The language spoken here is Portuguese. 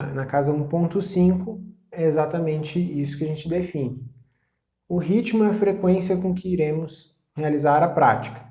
Na casa 1.5 é exatamente isso que a gente define. O ritmo é a frequência com que iremos realizar a prática.